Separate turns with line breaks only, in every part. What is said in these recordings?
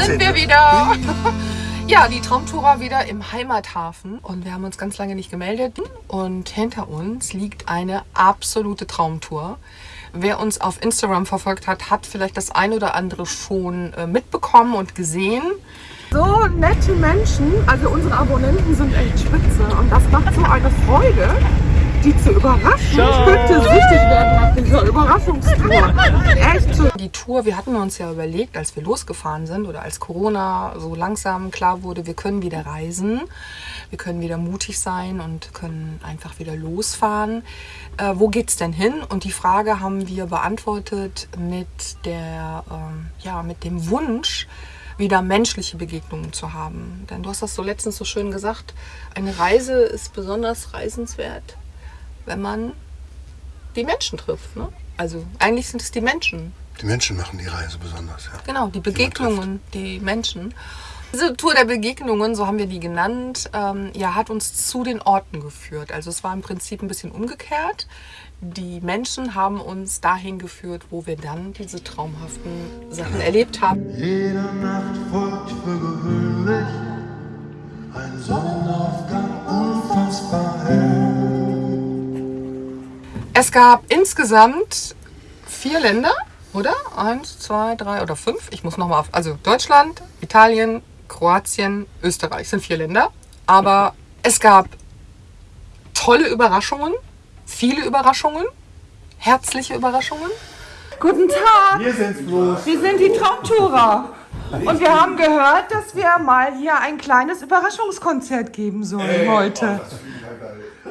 sind wir wieder. Ja, die Traumtourer wieder im Heimathafen und wir haben uns ganz lange nicht gemeldet und hinter uns liegt eine absolute Traumtour. Wer uns auf Instagram verfolgt hat, hat vielleicht das ein oder andere schon äh, mitbekommen und gesehen. So nette Menschen, also unsere Abonnenten sind echt spitze und das macht so eine Freude, die zu überraschen.
Ciao.
Ich könnte süchtig werden nach dieser Überraschungstour. Echt so. Die Tour, wir hatten uns ja überlegt, als wir losgefahren sind oder als Corona so langsam klar wurde, wir können wieder reisen, wir können wieder mutig sein und können einfach wieder losfahren. Äh, wo geht's denn hin? Und die Frage haben wir beantwortet mit der, ähm, ja, mit dem Wunsch, wieder menschliche Begegnungen zu haben. Denn du hast das so letztens so schön gesagt, eine Reise ist besonders reisenswert, wenn man die Menschen trifft. Ne? Also eigentlich sind es die Menschen.
Die Menschen machen die Reise besonders, ja.
Genau, die Begegnungen, die Menschen. Diese Tour der Begegnungen, so haben wir die genannt, ähm, ja, hat uns zu den Orten geführt. Also es war im Prinzip ein bisschen umgekehrt. Die Menschen haben uns dahin geführt, wo wir dann diese traumhaften Sachen erlebt haben.
Jede Nacht folgt für gewöhnlich ein Sonnenaufgang unfassbar hell.
Es gab insgesamt vier Länder, oder? Eins, zwei, drei oder fünf. Ich muss nochmal auf. Also Deutschland, Italien, Kroatien, Österreich sind vier Länder. Aber es gab tolle Überraschungen, viele Überraschungen, herzliche Überraschungen. Guten Tag!
Wir sind's bloß.
Wir sind die Traumtourer. Und wir haben gehört, dass wir mal hier ein kleines Überraschungskonzert geben sollen heute.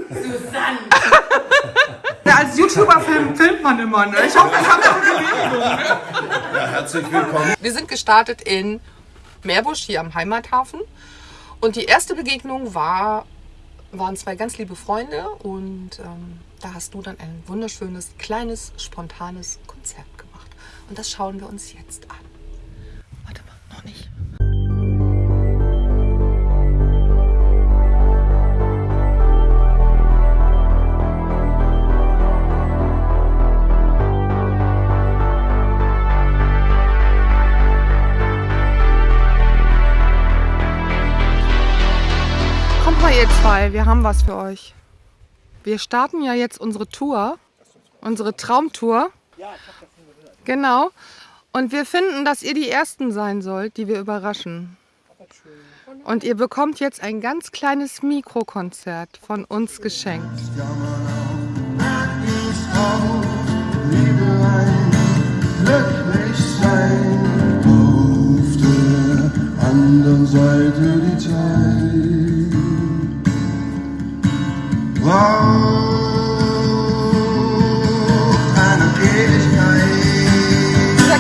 Susanne! Ja, als YouTuber film, filmt man immer, ne? Ich hoffe, haben wir auch Genehmigung, ne?
Herzlich willkommen.
Wir sind gestartet in Meerbusch, hier am Heimathafen. Und die erste Begegnung war, waren zwei ganz liebe Freunde. Und ähm, da hast du dann ein wunderschönes, kleines, spontanes Konzert gemacht. Und das schauen wir uns jetzt an. Zwei, wir haben was für euch. Wir starten ja jetzt unsere Tour, unsere Traumtour. Genau. Und wir finden, dass ihr die Ersten sein sollt, die wir überraschen. Und ihr bekommt jetzt ein ganz kleines Mikrokonzert von uns geschenkt.
Liebe rein, glücklich sein. Auf der anderen Seite die Zeit.
Ihr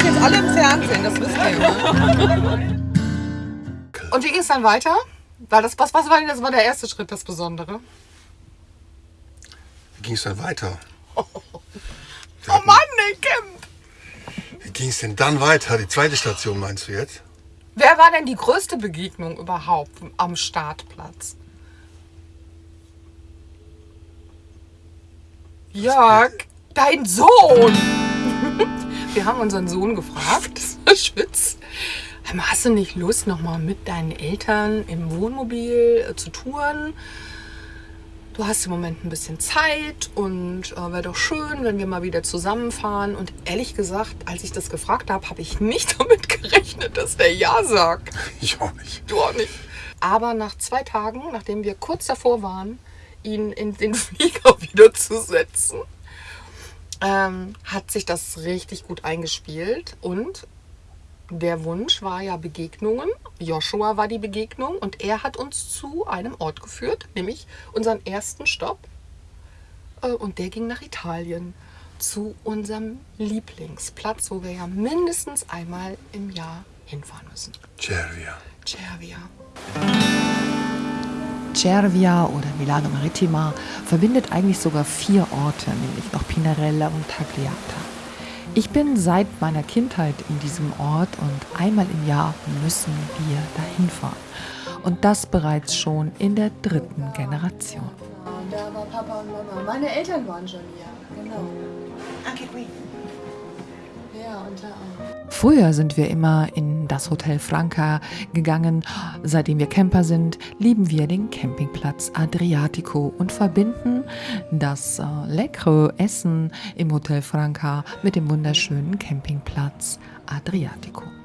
jetzt alle im Fernsehen, das wisst ihr. Ne? Und wie ging es dann weiter? Weil das, was, was war denn das war der erste Schritt, das Besondere?
Wie ging es dann weiter?
Oh Mann, ey, Kim!
Wie ging es denn dann weiter? Die zweite Station meinst du jetzt?
Wer war denn die größte Begegnung überhaupt am Startplatz? Jörg, dein Sohn! Wir haben unseren Sohn gefragt, Schwitz. Hast du nicht Lust, nochmal mit deinen Eltern im Wohnmobil äh, zu touren? Du hast im Moment ein bisschen Zeit und äh, wäre doch schön, wenn wir mal wieder zusammenfahren. Und ehrlich gesagt, als ich das gefragt habe, habe ich nicht damit gerechnet, dass der Ja sagt.
Ich auch nicht.
Du auch nicht. Aber nach zwei Tagen, nachdem wir kurz davor waren, ihn in den Flieger wieder zu setzen, ähm, hat sich das richtig gut eingespielt. Und der Wunsch war ja Begegnungen. Joshua war die Begegnung und er hat uns zu einem Ort geführt, nämlich unseren ersten Stopp. Äh, Und der ging nach Italien zu unserem Lieblingsplatz, wo wir ja mindestens einmal im Jahr hinfahren müssen.
Cervia.
Cervia.
Cervia oder Milano Maritima verbindet eigentlich sogar vier Orte, nämlich noch Pinarella und Tagliata. Ich bin seit meiner Kindheit in diesem Ort und einmal im Jahr müssen wir dahin fahren. Und das bereits schon in der dritten Generation.
Papa und Mama. Meine Eltern waren schon hier, genau.
Okay.
Ja, und da auch.
Früher sind wir immer in das Hotel Franca gegangen. Seitdem wir Camper sind, lieben wir den Campingplatz Adriatico und verbinden das äh, leckere Essen im Hotel Franca mit dem wunderschönen Campingplatz Adriatico.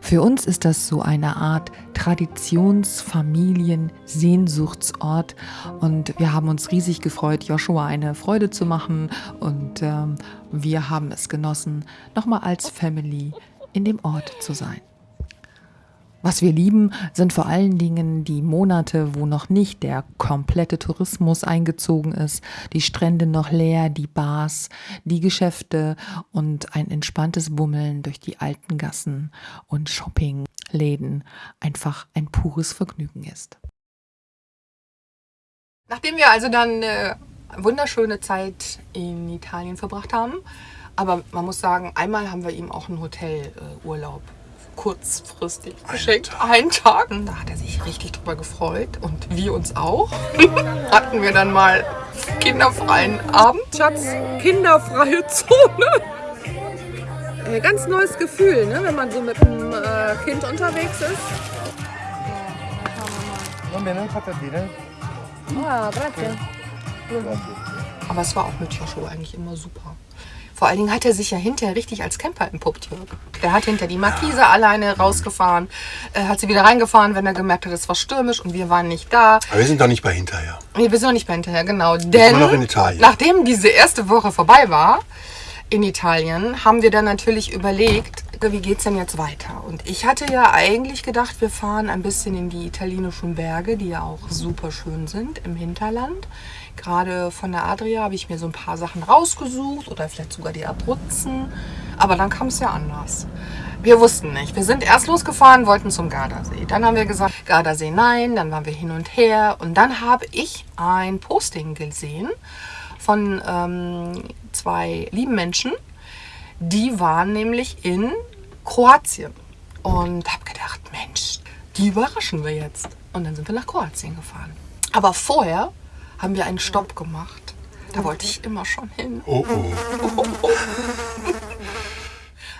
Für uns ist das so eine Art Traditionsfamilien-Sehnsuchtsort und wir haben uns riesig gefreut, Joshua eine Freude zu machen und ähm, wir haben es genossen, nochmal als Family in dem Ort zu sein. Was wir lieben, sind vor allen Dingen die Monate, wo noch nicht der komplette Tourismus eingezogen ist, die Strände noch leer, die Bars, die Geschäfte und ein entspanntes Bummeln durch die alten Gassen und Shoppingläden einfach ein pures Vergnügen ist.
Nachdem wir also dann eine wunderschöne Zeit in Italien verbracht haben, aber man muss sagen, einmal haben wir ihm auch einen Hotelurlaub kurzfristig geschenkt. Einen Tag. Da hat er sich richtig drüber gefreut und wir uns auch. Hatten wir dann mal kinderfreien Abend. Schatz, kinderfreie Zone. Äh, Ganz neues Gefühl, ne? wenn man so mit einem äh, Kind unterwegs ist.
Va bene, patatine.
Ah, grazie. Aber es war auch mit Joshua eigentlich immer super. Vor allen Dingen hat er sich ja hinterher richtig als Camper entpuppt, Jörg. Der hat hinter die Markise alleine rausgefahren, äh, hat sie wieder reingefahren, wenn er gemerkt hat, es war stürmisch und wir waren nicht da.
Aber wir sind doch nicht bei hinterher.
Nee, wir sind noch nicht bei hinterher, genau. Denn
noch in Italien.
nachdem diese erste Woche vorbei war in Italien, haben wir dann natürlich überlegt, wie geht's denn jetzt weiter? Und ich hatte ja eigentlich gedacht, wir fahren ein bisschen in die italienischen Berge, die ja auch super schön sind im Hinterland. Gerade von der Adria habe ich mir so ein paar Sachen rausgesucht oder vielleicht sogar die Abruzzen. Aber dann kam es ja anders. Wir wussten nicht. Wir sind erst losgefahren, wollten zum Gardasee. Dann haben wir gesagt, Gardasee nein. Dann waren wir hin und her. Und dann habe ich ein Posting gesehen von ähm, zwei lieben Menschen. Die waren nämlich in Kroatien. Und habe gedacht, Mensch, die überraschen wir jetzt. Und dann sind wir nach Kroatien gefahren. Aber vorher haben wir einen Stopp gemacht. Da wollte ich immer schon hin.
Oh oh.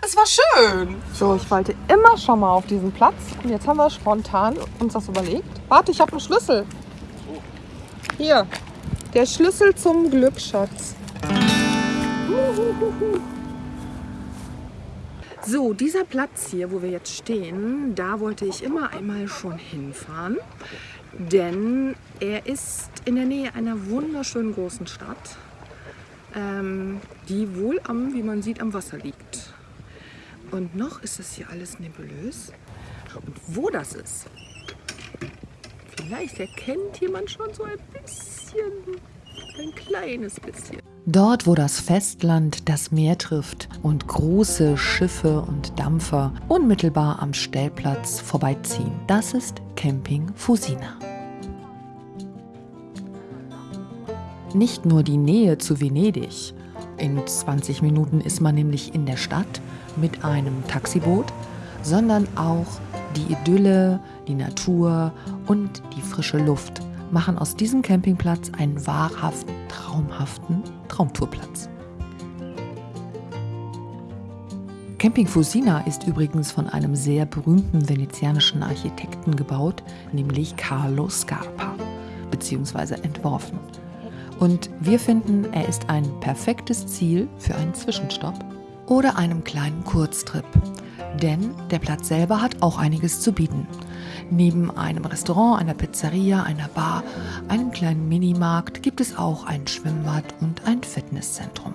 Es war schön. So, ich wollte immer schon mal auf diesen Platz. Und jetzt haben wir spontan uns das überlegt. Warte, ich habe einen Schlüssel. Hier. Der Schlüssel zum Glücksschatz. So, dieser Platz hier, wo wir jetzt stehen, da wollte ich immer einmal schon hinfahren. Denn er ist in der Nähe einer wunderschönen großen Stadt, ähm, die wohl am, wie man sieht, am Wasser liegt. Und noch ist das hier alles nebulös. Und wo das ist, vielleicht erkennt jemand schon so ein bisschen, ein kleines bisschen.
Dort, wo das Festland das Meer trifft und große Schiffe und Dampfer unmittelbar am Stellplatz vorbeiziehen, das ist Camping Fusina. Nicht nur die Nähe zu Venedig. In 20 Minuten ist man nämlich in der Stadt mit einem Taxiboot, sondern auch die Idylle, die Natur und die frische Luft machen aus diesem Campingplatz einen wahrhaften, traumhaften Traumtourplatz. Camping Fusina ist übrigens von einem sehr berühmten venezianischen Architekten gebaut, nämlich Carlo Scarpa, beziehungsweise entworfen. Und wir finden, er ist ein perfektes Ziel für einen Zwischenstopp oder einem kleinen Kurztrip. Denn der Platz selber hat auch einiges zu bieten. Neben einem Restaurant, einer Pizzeria, einer Bar, einem kleinen Minimarkt gibt es auch ein Schwimmbad und ein Fitnesszentrum.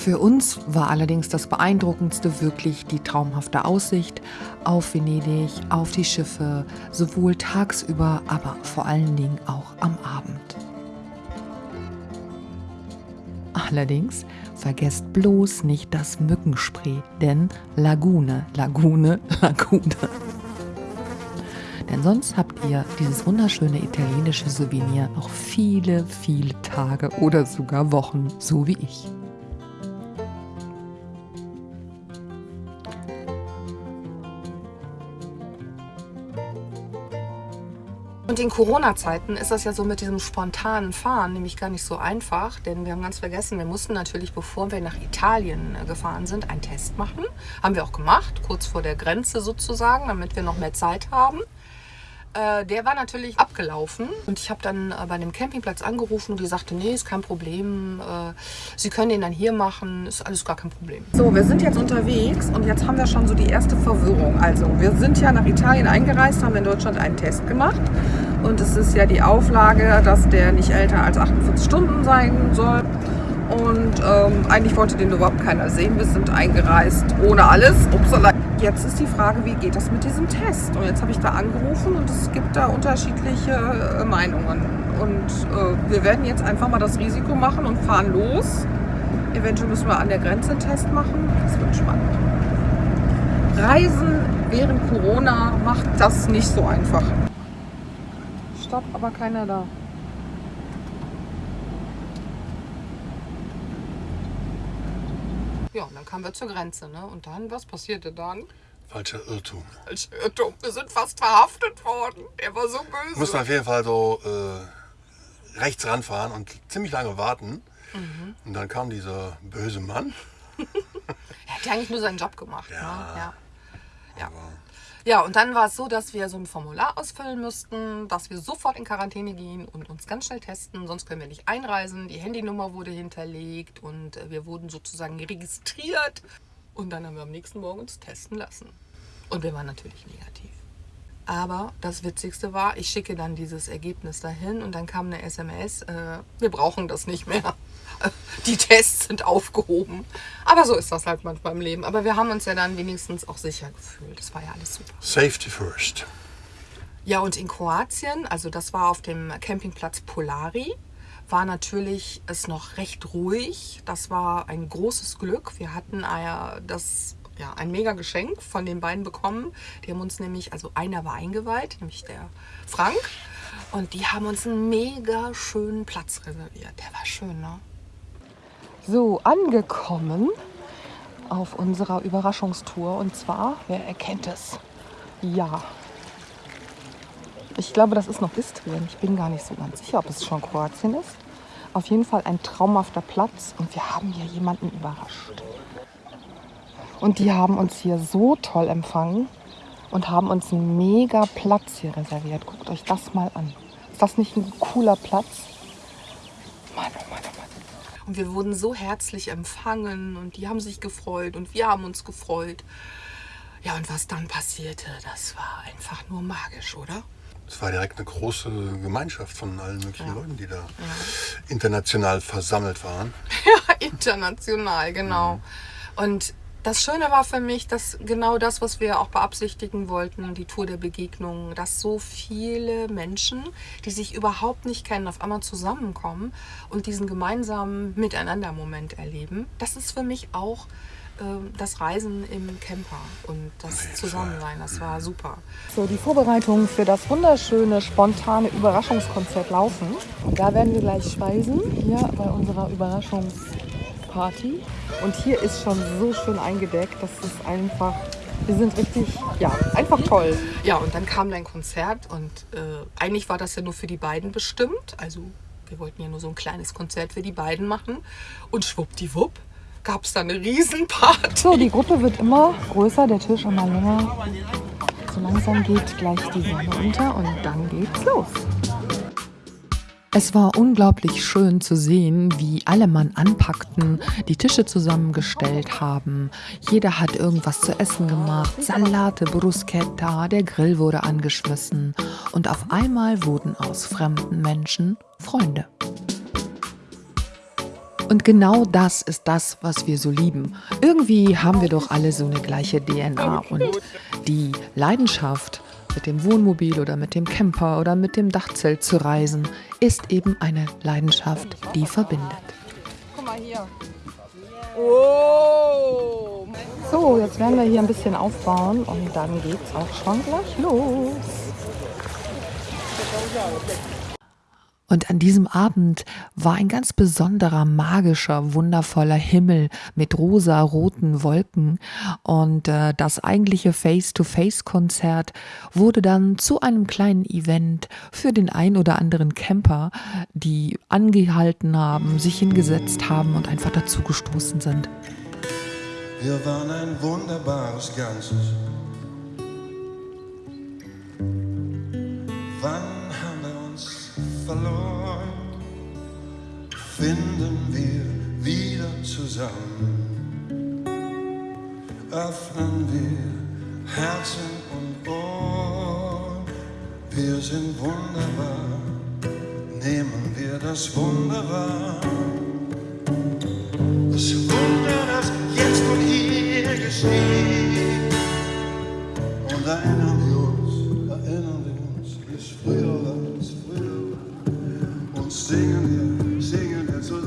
Für uns war allerdings das Beeindruckendste wirklich die traumhafte Aussicht auf Venedig, auf die Schiffe, sowohl tagsüber, aber vor allen Dingen auch am Abend. Allerdings vergesst bloß nicht das Mückenspray, denn Lagune, Lagune, Lagune. Denn sonst habt ihr dieses wunderschöne italienische Souvenir noch viele, viele Tage oder sogar Wochen, so wie ich.
Und in Corona-Zeiten ist das ja so mit diesem spontanen Fahren nämlich gar nicht so einfach, denn wir haben ganz vergessen, wir mussten natürlich, bevor wir nach Italien äh, gefahren sind, einen Test machen. Haben wir auch gemacht, kurz vor der Grenze sozusagen, damit wir noch mehr Zeit haben. Äh, der war natürlich abgelaufen und ich habe dann äh, bei dem Campingplatz angerufen und die sagte, nee, ist kein Problem, äh, Sie können den dann hier machen, ist alles gar kein Problem. So, wir sind jetzt unterwegs und jetzt haben wir schon so die erste Verwirrung. Also, wir sind ja nach Italien eingereist, haben in Deutschland einen Test gemacht und es ist ja die Auflage, dass der nicht älter als 48 Stunden sein soll. Und ähm, eigentlich wollte den überhaupt keiner sehen. Wir sind eingereist ohne alles. Upsala. Jetzt ist die Frage, wie geht das mit diesem Test? Und jetzt habe ich da angerufen und es gibt da unterschiedliche äh, Meinungen. Und äh, wir werden jetzt einfach mal das Risiko machen und fahren los. Eventuell müssen wir an der Grenze einen Test machen. Das wird spannend. Reisen während Corona macht das nicht so einfach. Stopp, aber keiner da. Ja, und dann kamen wir zur Grenze, ne? Und dann, was passierte dann?
Falscher Irrtum.
Falscher Irrtum. Wir sind fast verhaftet worden. Der war so böse.
Mussten auf jeden Fall so äh, rechts ranfahren und ziemlich lange warten.
Mhm.
Und dann kam dieser böse Mann.
Er hat ja eigentlich nur seinen Job gemacht.
Ja.
Ne? ja. Ja. Ja, und dann war es so, dass wir so ein Formular ausfüllen müssten, dass wir sofort in Quarantäne gehen und uns ganz schnell testen, sonst können wir nicht einreisen. Die Handynummer wurde hinterlegt und äh, wir wurden sozusagen registriert. Und dann haben wir am nächsten Morgen uns testen lassen. Und wir waren natürlich negativ. Aber das Witzigste war, ich schicke dann dieses Ergebnis dahin und dann kam eine SMS, äh, wir brauchen das nicht mehr. Die Tests sind aufgehoben. Aber so ist das halt manchmal im Leben. Aber wir haben uns ja dann wenigstens auch sicher gefühlt. Das war ja alles super.
Safety first.
Ja, und in Kroatien, also das war auf dem Campingplatz Polari, war natürlich es noch recht ruhig. Das war ein großes Glück. Wir hatten äh, das, ja, ein mega Geschenk von den beiden bekommen. Die haben uns nämlich, also einer war eingeweiht, nämlich der Frank. Und die haben uns einen mega schönen Platz reserviert. Der war schön, ne?
So, angekommen auf unserer Überraschungstour. Und zwar, wer erkennt es? Ja. Ich glaube, das ist noch Istrien. Ich bin gar nicht so ganz sicher, ob es schon Kroatien ist. Auf jeden Fall ein traumhafter Platz und wir haben hier jemanden überrascht. Und die haben uns hier so toll empfangen und haben uns einen mega Platz hier reserviert. Guckt euch das mal an. Ist das nicht ein cooler Platz? Mann, oh Mann, oh Mann.
Und wir wurden so herzlich empfangen und die haben sich gefreut und wir haben uns gefreut. Ja, und was dann passierte, das war einfach nur magisch, oder?
Es war direkt eine große Gemeinschaft von allen möglichen Leuten, die da international versammelt waren.
International, genau. Und das Schöne war für mich, dass genau das, was wir auch beabsichtigen wollten, die Tour der Begegnungen, dass so viele Menschen, die sich überhaupt nicht kennen, auf einmal zusammenkommen und diesen gemeinsamen Miteinander-Moment erleben. Das ist für mich auch ähm, das Reisen im Camper und das Zusammensein. Das war super.
So, die Vorbereitungen für das wunderschöne, spontane Überraschungskonzert laufen. Und da werden wir gleich speisen, hier bei unserer Überraschungsparty. Und hier ist schon so schön eingedeckt, das ist einfach, wir sind richtig, ja, einfach toll.
Ja, und dann kam dein Konzert und äh, eigentlich war das ja nur für die beiden bestimmt. Also wir wollten ja nur so ein kleines Konzert für die beiden machen. Und schwuppdiwupp gab es da eine Riesenparty.
So, die Gruppe wird immer größer, der Tisch immer länger. So langsam geht gleich die Sonne unter und dann geht's los. Es war unglaublich schön zu sehen, wie alle Mann anpackten, die Tische zusammengestellt haben. Jeder hat irgendwas zu essen gemacht, Salate, Bruschetta, der Grill wurde angeschmissen und auf einmal wurden aus fremden Menschen Freunde. Und genau das ist das, was wir so lieben. Irgendwie haben wir doch alle so eine gleiche DNA und die Leidenschaft, mit dem Wohnmobil oder mit dem Camper oder mit dem Dachzelt zu reisen, ist eben eine Leidenschaft, die verbindet.
Guck mal hier. Oh!
So, jetzt werden wir hier ein bisschen aufbauen und dann geht's auch schon gleich los. Und an diesem Abend war ein ganz besonderer, magischer, wundervoller Himmel mit rosa-roten Wolken. Und äh, das eigentliche Face-to-Face-Konzert wurde dann zu einem kleinen Event für den ein oder anderen Camper, die angehalten haben, sich hingesetzt haben und einfach dazugestoßen sind.
Wir waren ein wunderbares Ganzes. Wann verloren, finden wir wieder zusammen. Öffnen wir Herzen und Ohren, wir sind wunderbar, nehmen wir das Wunder. Das Wunder, das jetzt und hier geschieht. Und erinnern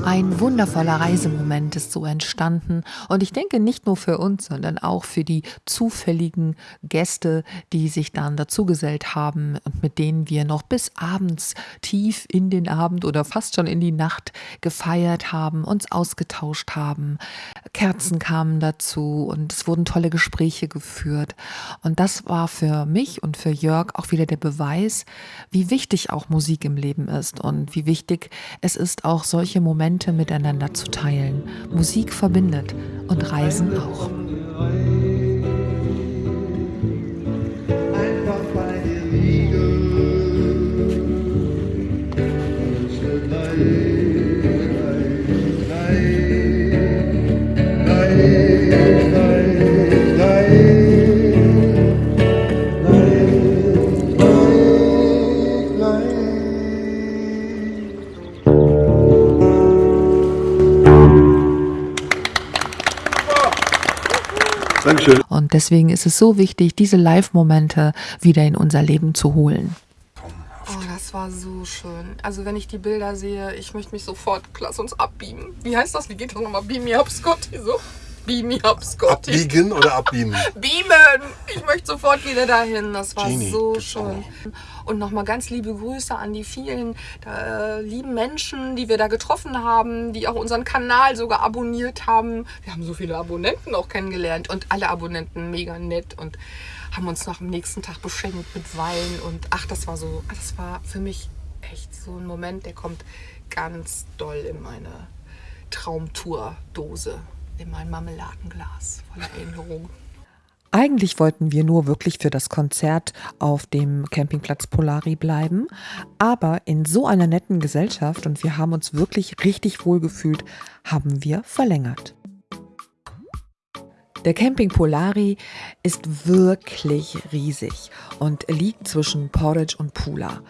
Ein wundervoller Reisemoment ist so entstanden und ich denke nicht nur für uns, sondern auch für die zufälligen Gäste, die sich dann dazugesellt haben und mit denen wir noch bis abends tief in den Abend oder fast schon in die Nacht gefeiert haben, uns ausgetauscht haben. Kerzen kamen dazu und es wurden tolle Gespräche geführt und das war für mich und für Jörg auch wieder der Beweis, wie wichtig auch Musik im Leben ist und wie wichtig es ist, auch solche Momente Momente miteinander zu teilen. Musik verbindet und Reisen auch. Dankeschön. Und deswegen ist es so wichtig, diese Live-Momente wieder in unser Leben zu holen.
Oh, das war so schön. Also wenn ich die Bilder sehe, ich möchte mich sofort, lass uns abbeamen. Wie heißt das? Wie geht das nochmal? Beam me up, Scotty, so. Beam me up, Scotty.
Abbiegen oder abbeamen?
Beamen! Ich möchte sofort wieder dahin. Das war Genie, so schön. Und nochmal ganz liebe Grüße an die vielen äh, lieben Menschen, die wir da getroffen haben, die auch unseren Kanal sogar abonniert haben. Wir haben so viele Abonnenten auch kennengelernt und alle Abonnenten mega nett und haben uns noch am nächsten Tag beschenkt mit Wein. Und ach, das war so, das war für mich echt so ein Moment, der kommt ganz doll in meine Traumtour-Dose in mein Marmeladenglas voller Erinnerungen.
Eigentlich wollten wir nur wirklich für das Konzert auf dem Campingplatz Polari bleiben, aber in so einer netten Gesellschaft und wir haben uns wirklich richtig wohl gefühlt, haben wir verlängert. Der Camping Polari ist wirklich riesig und liegt zwischen Porridge und Pula.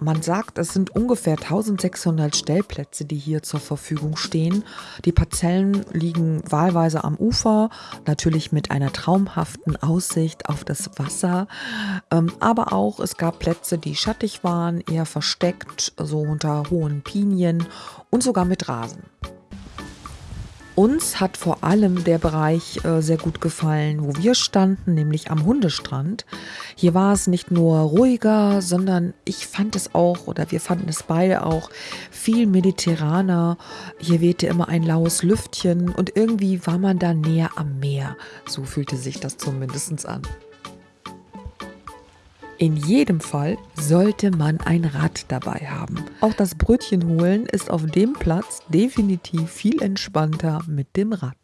Man sagt, es sind ungefähr 1600 Stellplätze, die hier zur Verfügung stehen. Die Parzellen liegen wahlweise am Ufer, natürlich mit einer traumhaften Aussicht auf das Wasser. Ähm, aber auch es gab Plätze, die schattig waren, eher versteckt, so unter hohen Pinien und sogar mit Rasen. Uns hat vor allem der Bereich äh, sehr gut gefallen, wo wir standen, nämlich am Hundestrand. Hier war es nicht nur ruhiger, sondern ich fand es auch, oder wir fanden es beide auch, viel mediterraner. Hier wehte immer ein laues Lüftchen und irgendwie war man da näher am Meer. So fühlte sich das zumindest an. In jedem Fall sollte man ein Rad dabei haben. Auch das Brötchen holen ist auf dem Platz definitiv viel entspannter mit dem Rad.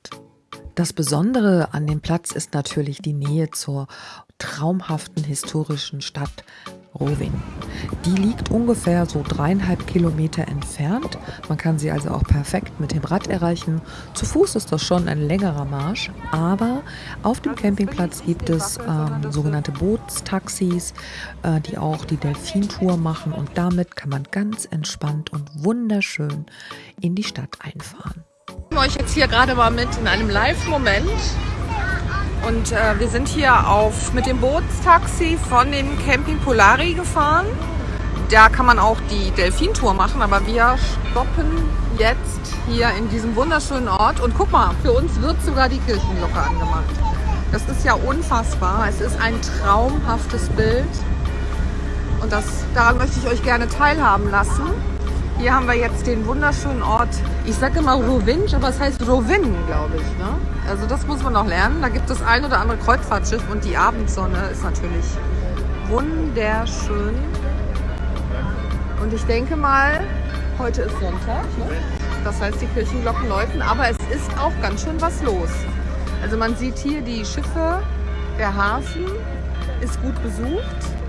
Das Besondere an dem Platz ist natürlich die Nähe zur traumhaften historischen Stadt Roving. Die liegt ungefähr so dreieinhalb Kilometer entfernt. Man kann sie also auch perfekt mit dem Rad erreichen. Zu Fuß ist das schon ein längerer Marsch, aber auf dem Campingplatz gibt es ähm, sogenannte Bootstaxis, äh, die auch die Delfintour machen und damit kann man ganz entspannt und wunderschön in die Stadt einfahren.
Ich nehme euch jetzt hier gerade mal mit in einem Live-Moment und äh, wir sind hier auf, mit dem Bootstaxi von dem Camping Polari gefahren. Da kann man auch die Delfintour machen, aber wir stoppen jetzt hier in diesem wunderschönen Ort. Und guck mal, für uns wird sogar die Kirchenglocke angemacht. Das ist ja unfassbar. Es ist ein traumhaftes Bild. Und das, daran möchte ich euch gerne teilhaben lassen. Hier haben wir jetzt den wunderschönen Ort, ich sage immer Rovinj, aber es heißt Rovin, glaube ich. Ne? Also das muss man noch lernen. Da gibt es ein oder andere Kreuzfahrtschiff und die Abendsonne ist natürlich wunderschön. Und ich denke mal, heute ist Sonntag. Ne? Das heißt, die Kirchenglocken läuten, aber es ist auch ganz schön was los. Also man sieht hier die Schiffe, der Hafen ist gut besucht.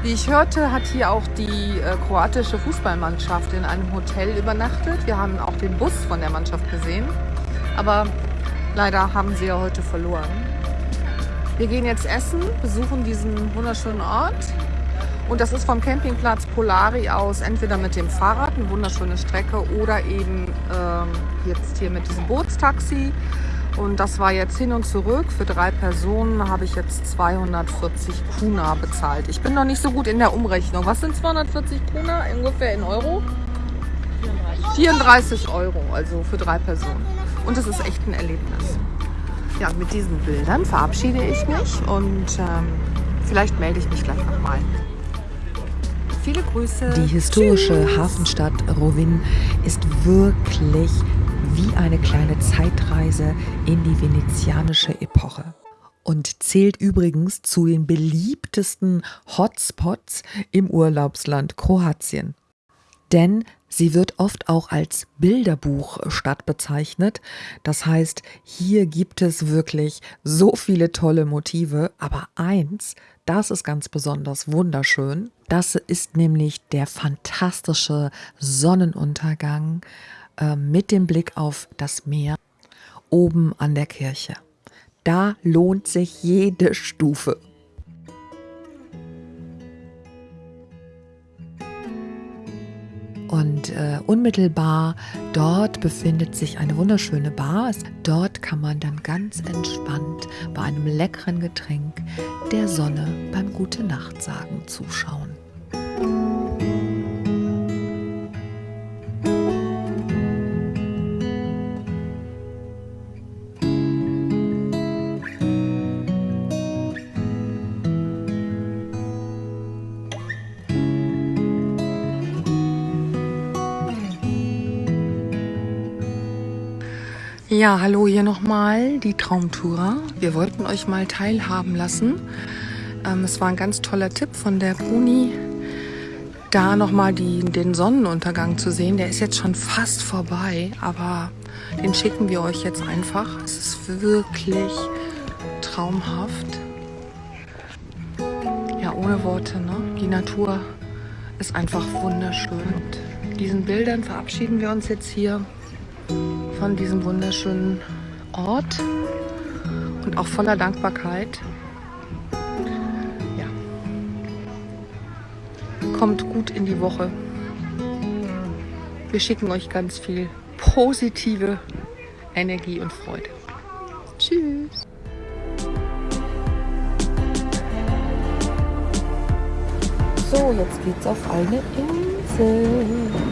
Wie ich hörte, hat hier auch die äh, kroatische Fußballmannschaft in einem Hotel übernachtet. Wir haben auch den Bus von der Mannschaft gesehen. Aber leider haben sie ja heute verloren. Wir gehen jetzt essen, besuchen diesen wunderschönen Ort. Und das ist vom Campingplatz Polari aus entweder mit dem Fahrrad, eine wunderschöne Strecke, oder eben ähm, jetzt hier mit diesem Bootstaxi. Und das war jetzt hin und zurück. Für drei Personen habe ich jetzt 240 Kuna bezahlt. Ich bin noch nicht so gut in der Umrechnung. Was sind 240 Kuna ungefähr in Euro? 34 Euro, also für drei Personen. Und es ist echt ein Erlebnis. Ja, mit diesen Bildern verabschiede ich mich und ähm, vielleicht melde ich mich gleich nochmal. Viele Grüße.
Die historische Tschüss. Hafenstadt Rovin ist wirklich wie eine kleine Zeitreise in die venezianische Epoche und zählt übrigens zu den beliebtesten Hotspots im Urlaubsland Kroatien. Denn sie wird oft auch als Bilderbuchstadt bezeichnet. Das heißt, hier gibt es wirklich so viele tolle Motive, aber eins, das ist ganz besonders wunderschön. Das ist nämlich der fantastische Sonnenuntergang äh, mit dem Blick auf das Meer oben an der Kirche. Da lohnt sich jede Stufe. Und äh, unmittelbar dort befindet sich eine wunderschöne Bar. Dort kann man dann ganz entspannt bei einem leckeren Getränk der Sonne beim Gute Nacht sagen zuschauen.
Ja, hallo hier nochmal, die Traumtourer. Wir wollten euch mal teilhaben lassen. Ähm, es war ein ganz toller Tipp von der Bruni, da nochmal den Sonnenuntergang zu sehen. Der ist jetzt schon fast vorbei, aber den schicken wir euch jetzt einfach. Es ist wirklich traumhaft. Ja, ohne Worte, ne? Die Natur ist einfach wunderschön. Und diesen Bildern verabschieden wir uns jetzt hier von diesem wunderschönen Ort und auch voller Dankbarkeit. Ja. Kommt gut in die Woche. Wir schicken euch ganz viel positive Energie und Freude. Tschüss. So, jetzt geht's auf eine Insel.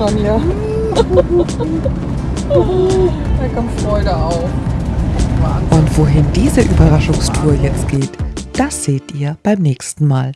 Schon hier. da kommt Freude auf.
Wahnsinn. Und wohin diese Überraschungstour jetzt geht, das seht ihr beim nächsten Mal.